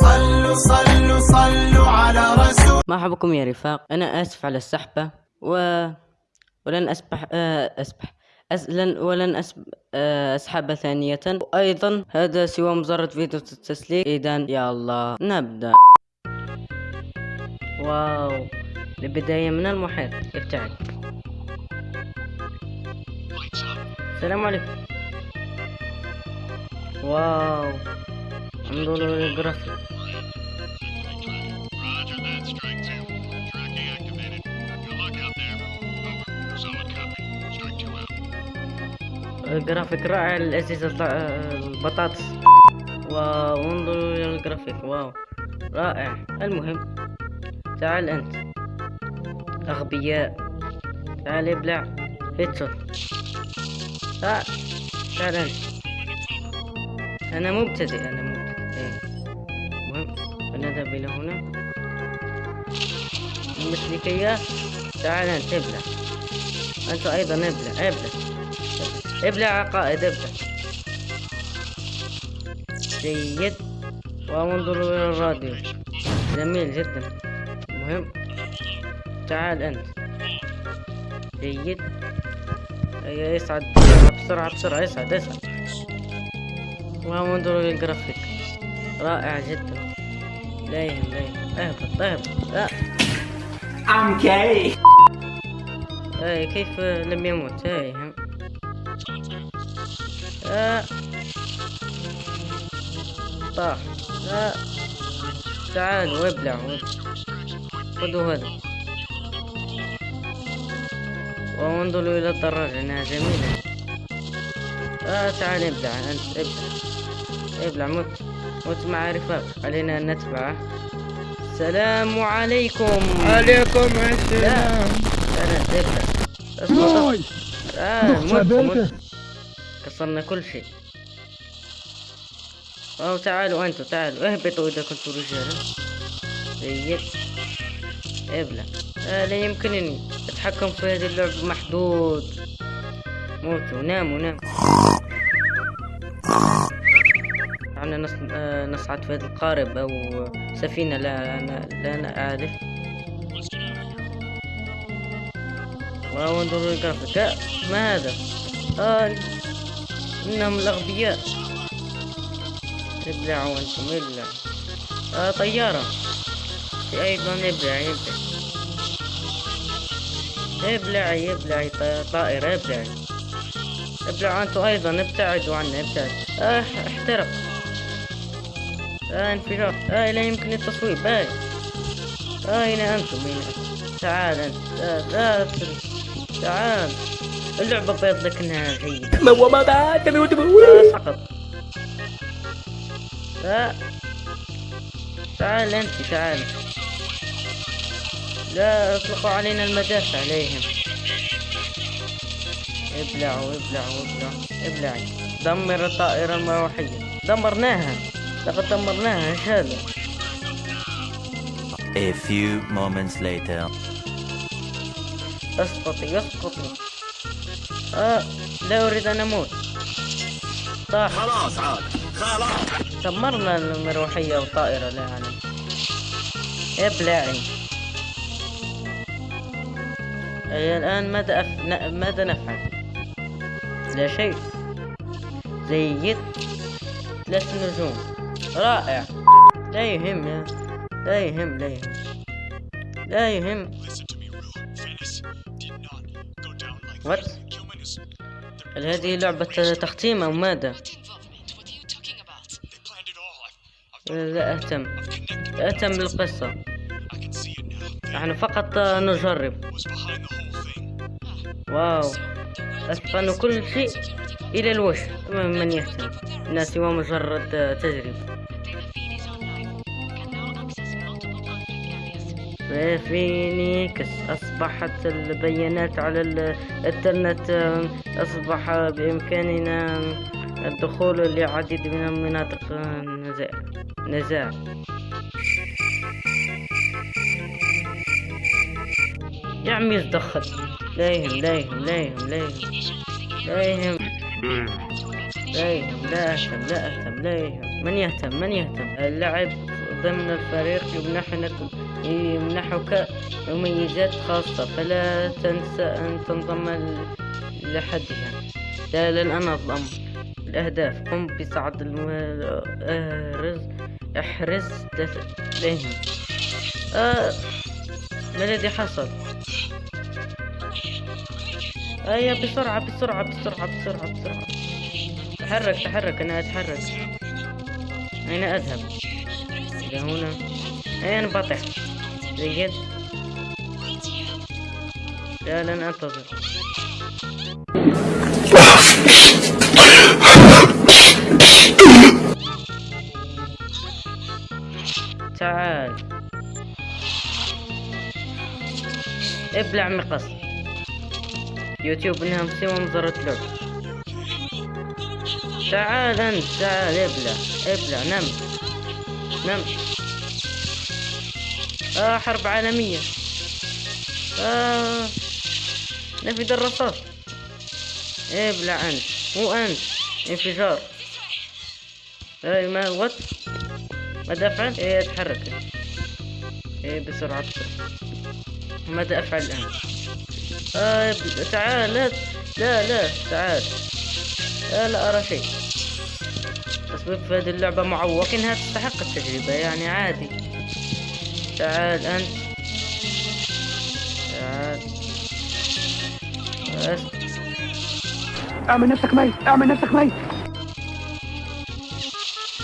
صلوا صلوا صلوا على رسول مرحبكم يا رفاق. أنا آسف على السحبة و... ولن أسبح آه، أسبح أس... لن... ولن أسب... آه، أسحب ثانية. وأيضا هذا سوى مجرد فيديو التسليك إذا يا الله نبدأ. واو البداية من المحيط. ابتعد السلام عليكم. واو انظروا للجرافيك الجرافيك رائع للأجهزة الط- البطاطس. واو انظروا إلى الجرافيك واو. رائع. المهم تعال أنت. أغبياء. تعال ابلع. هيتشوت تعال تعال أنت. أنا مبتدئ أنا مبتدئ. المهم فنذهب إلى هنا. مثلك إياه. تعال أنت ابلع. أنت أيضا ابلع ابلع. ابلع عقائد ابلع. جيد. وانظروا إلى الراديو. جميل جدا. المهم تعال أنت. جيد. أي يصعد بسرعة بسرعة. بسرعة يصعد يصعد وانظروا للجرافيك رائع جدا. لا يهم لا يهم. اهبط اهبط. لا. I'm gay. اي كيف لم يموت؟ اي آه. طاح. لا تعالوا وابلعوا وابلعوا. خذوا هذا وانظروا إلى الدراجة إنها جميلة. آه تعال ابلع أنت ابلع ابلع. موت موت مع رفاق. علينا أن نتبعه السلام عليكم. عليكم لا. السلام. لا ابلع اصبر آه مت مت. كسرنا كل شيء. أو تعالوا أنتوا تعالوا. اهبطوا إذا كنتوا رجالا جيد. ابلع آه لا يمكنني أتحكم في هذه اللعبة محدود. موتوا. ناموا ناموا. دعنا نص... آه نصعد في هذا القارب أو سفينة. لا أنا لا أنا أعرف. واو انظروا الجرافيك آه، ما هذا؟ آه إنهم الأغبياء. ابلعوا أنتم ابلعوا آه طيارة. في أيضا ابلع ابلع ابلعي ط- طائرة ابلعي ابلعوا أنتم أيضا ابتعدوا عنا ابتعدوا. آه احترق. آه انفجار. آه لا يمكن التصويب. آه. أين أنتم أين أنتم. تعال تسرق. تعال. اللعبة بيض لكنها جيدة آه سقط لا تعال أنت تعال. لا اطلقوا علينا المدافع عليهم. ابلعوا ابلعوا ابلعوا. ابلعي. دمر الطائرة المروحية دمرناها. لقد دمرناها إيش هذا A few moments later. اسقطي اسقطي. آه لا أريد أن أموت. طاح. خلاص عاد خلاص. دمرنا المروحية والطائرة لا أعلم ابلعي أي الآن ماذا أف... ن... ماذا نفعل؟ لا شيء. جيد. ثلاث نجوم رائع. لا يهم يا يهم لا يهم. لا يهم. هل هذه لعبة تختيم أو ماذا؟ لا أهتم. لا أهتم بالقصة. نحن فقط نجرب. واو. أتقن كل شيء إلى الوش من يهتم؟ الناس هو مجرد تجربة. فينيكس أصبحت البيانات على الإنترنت أصبح بإمكاننا الدخول لعديد من المناطق نزاع يا عمي ازدخل لا يهم لا يهم لا يهم لا يهم. لا يهم. لا يهم لا أهتم لا أهتم لا يهم. من يهتم؟ من يهتم؟ اللعب ضمن الفريق يمنحنك يمنحك مميزات خاصة فلا تنسى أن تنضم لحدها. لا لن أنظم الأهداف قم بصعد المرز احرز لهم آه ما الذي حصل؟ آية بسرعة بسرعة بسرعة بسرعة بسرعة. تحرك تحرك أنا أتحرك. أين أذهب؟ إلى هنا. أين بطح؟ جيد لا لن أنتظر تعال ابلع مقص يوتيوب انها مسوى مزرة لعب تعال انت تعال ابلع ابلع نم نم آه حرب عالمية. آه نفذ الرصاص ابلع انت مو انت انفجار. اي ما وات ماذا افعل؟ إيه أتحرك. إيه بسرعة. بسرعة ماذا أفعل الآن؟ آه تعال. لا لا لا. تعال. لا لا أرى شيء. تصويب في هذه اللعبة معوق انها تستحق التجربة يعني عادي. تعال أنت. تعال. بس. اعمل نفسك ميت اعمل نفسك ميت.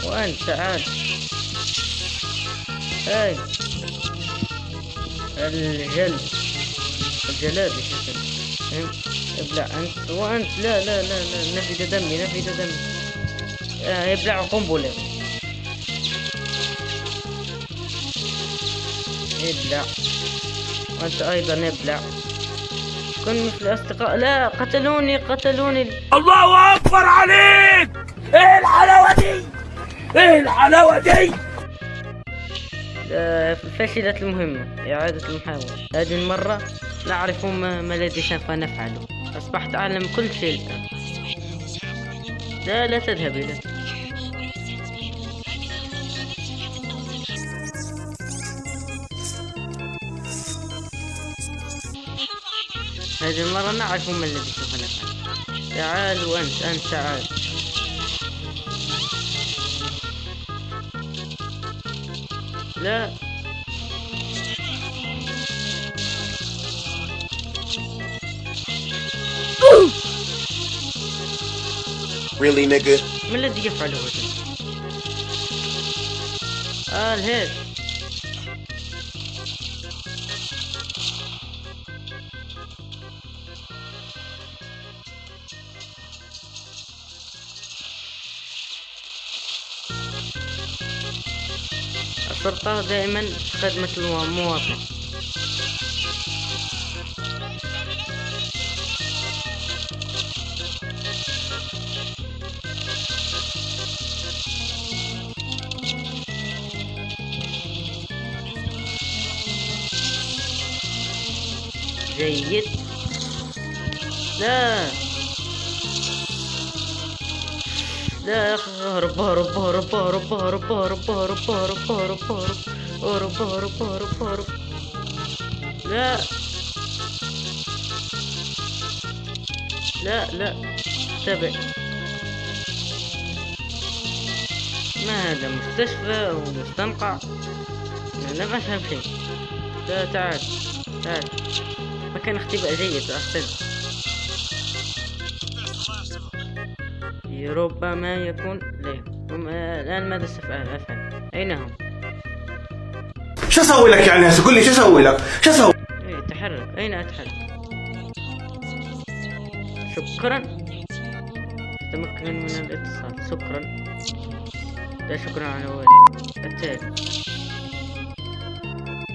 وانت تعال. هاي. الجلد الجلاد يا؟ ابلع أنت. وأنت؟ لا لا لا لا. نفد دمي نفد دمي. آه ابلع قنبلة. ابلع وأنت أيضا ابلع كن مثل اصدقاء لا قتلوني قتلوني. الله أكبر عليك! إيه الحلاوة دي؟ إيه الحلاوة دي؟ فشلت المهمة إعادة المحاولة. هذه المرة نعرف ما, ما الذي سوف نفعله. أصبحت أعلم كل شيء. لا لا تذهب إلى هذه المرة ما الذي سوف نفعل تعال وأنت أنت تعال لا Really, nigga? ما الذي يفعله هذا؟ آه الهيد الشرطة دائما خدمة المواطن. جيد. لا. أخي هرب هرب هرب هرب هرب هرب هرب هرب هرب هرب هرب هرب هرب هرب لا لا لا تابع ما هذا مستشفى أو مستنقع أنا لم افهم شيء لا تعال تعال مكان اختباء جيد احسن ربما يكون لا. هم الآن ماذا سأفعل؟ أفعل. أين هم؟ شو أسوي لك يعني هسه قول لي شو أسوي لك؟ شو أسوي؟ إيه تحرك أين أتحرك؟ شكرا. تتمكن من الاتصال. شكرا. لا شكرا على والد التالي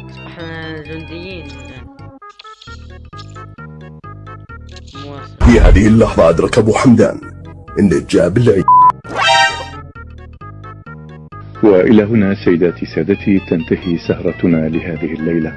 أصبحنا جنديين الآن. مواصل. في هذه اللحظة أدرك أبو حمدان. إن جاب العيد وإلى هنا سيداتي سادتي تنتهي سهرتنا لهذه الليلة.